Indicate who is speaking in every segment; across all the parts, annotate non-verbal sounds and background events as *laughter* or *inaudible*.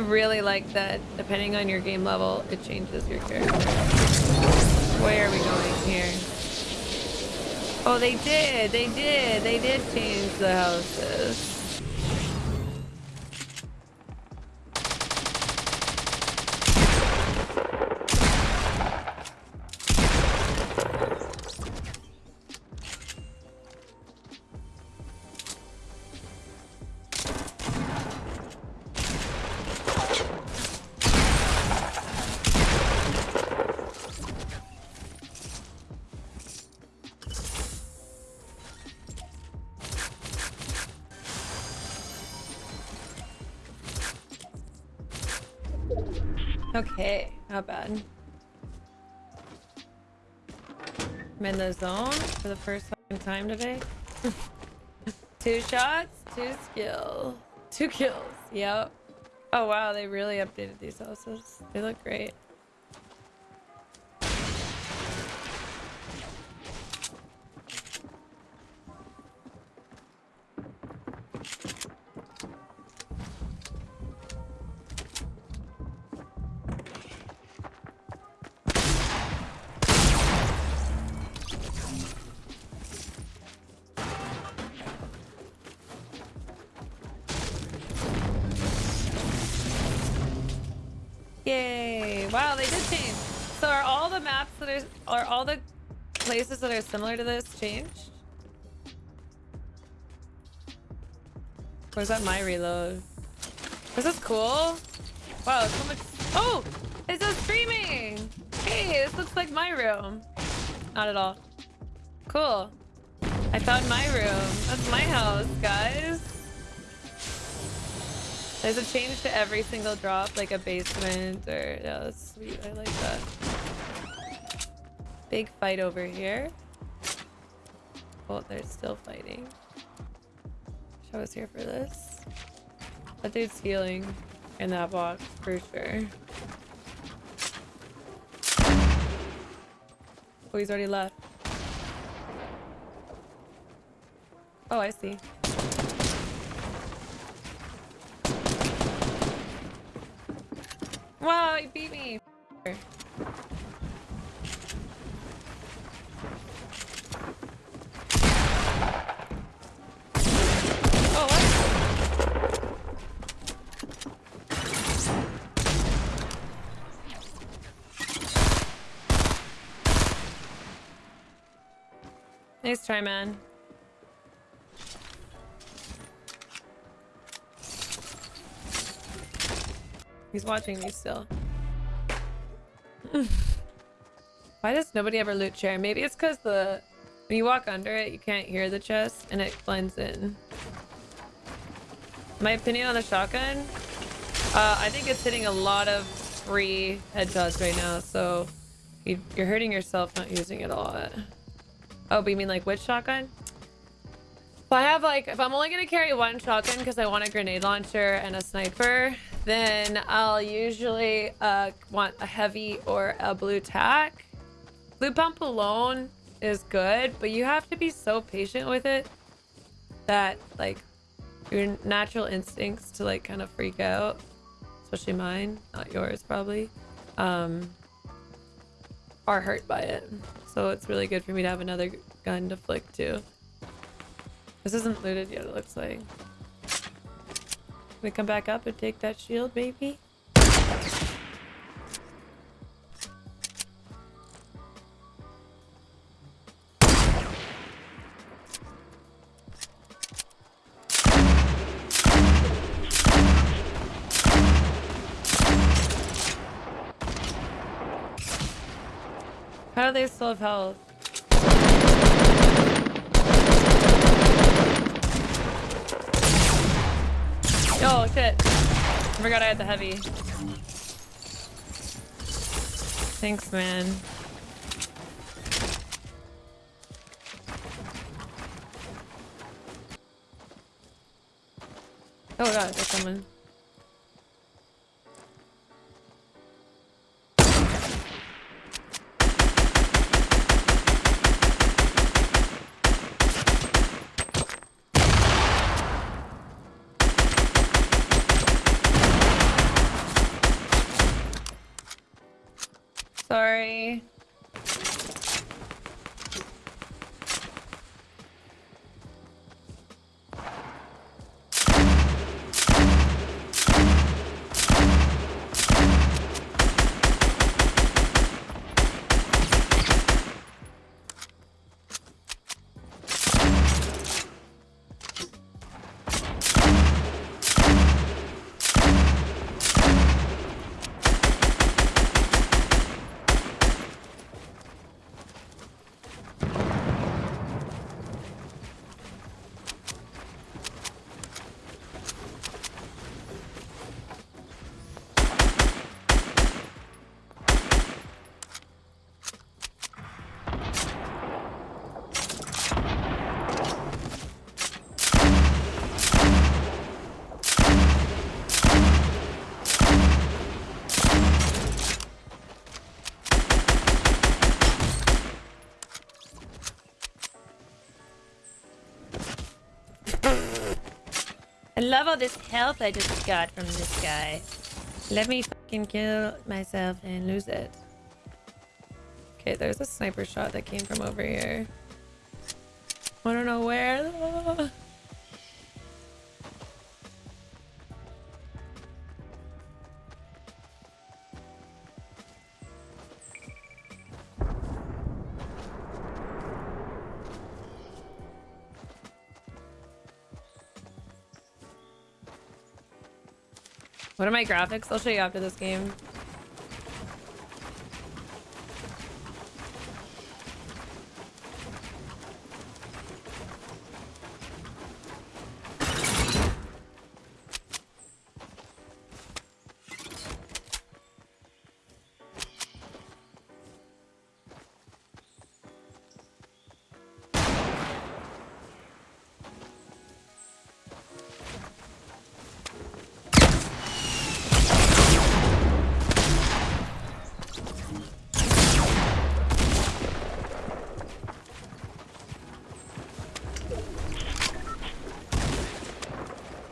Speaker 1: really like that depending on your game level, it changes your character. Where are we going here? Oh, they did. They did. They did change the houses. Okay, not bad. I'm in the zone for the first time today. *laughs* two shots, two skill, two kills. Yep. Oh wow, they really updated these houses. They look great. Wow, they did change. So are all the maps that are are all the places that are similar to this changed? Where's that my reload? This is cool. Wow, so much. Oh, it's a streaming. Hey, this looks like my room. Not at all. Cool. I found my room. That's my house, guys. There's a change to every single drop, like a basement or... Yeah, that's sweet. I like that. Big fight over here. Oh, they're still fighting. Wish I was here for this. That dude's healing in that box, for sure. Oh, he's already left. Oh, I see. Wow, he beat me. Oh. Nice try, man. He's watching me still. *laughs* Why does nobody ever loot chair? Maybe it's because the when you walk under it, you can't hear the chest and it blends in. My opinion on the shotgun? Uh, I think it's hitting a lot of free headshots right now, so you, are hurting yourself not using it a lot. Oh, but you mean like which shotgun? If I have like, if I'm only going to carry one shotgun because I want a grenade launcher and a sniper, then I'll usually uh, want a heavy or a blue tac. Blue pump alone is good, but you have to be so patient with it that like your natural instincts to like kind of freak out, especially mine, not yours probably, um, are hurt by it. So it's really good for me to have another gun to flick to. This isn't looted yet, it looks like. We come back up and take that shield, baby? How do they still have health? Oh shit. I forgot I had the heavy. Thanks, man. Oh god, there's someone. Sorry. Love all this health I just got from this guy. Let me fucking kill myself and lose it. Okay, there's a sniper shot that came from over here. I don't know where. What are my graphics? I'll show you after this game.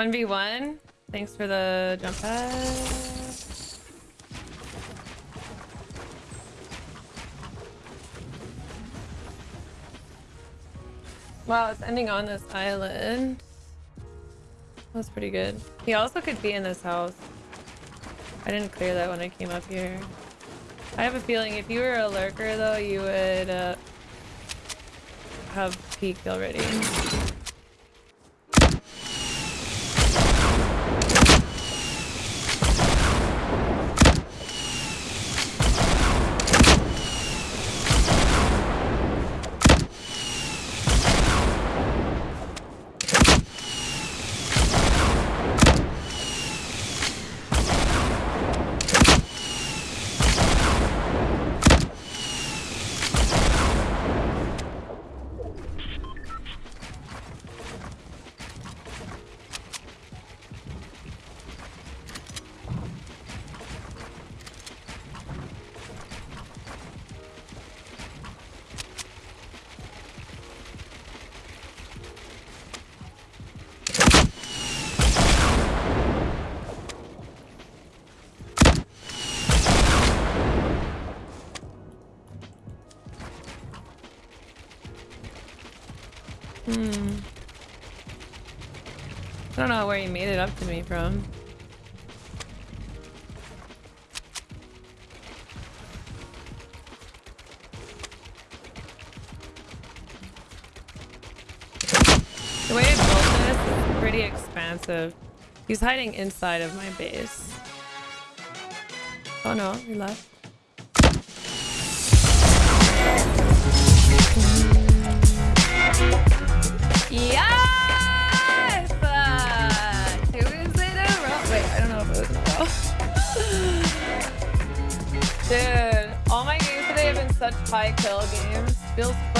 Speaker 1: 1v1. Thanks for the jump pad. Wow, it's ending on this island. That's pretty good. He also could be in this house. I didn't clear that when I came up here. I have a feeling if you were a lurker though, you would uh, have peeked already. Where you made it up to me from. The way I built this is pretty expansive. He's hiding inside of my base. Oh no, he left. High kill games. Feels.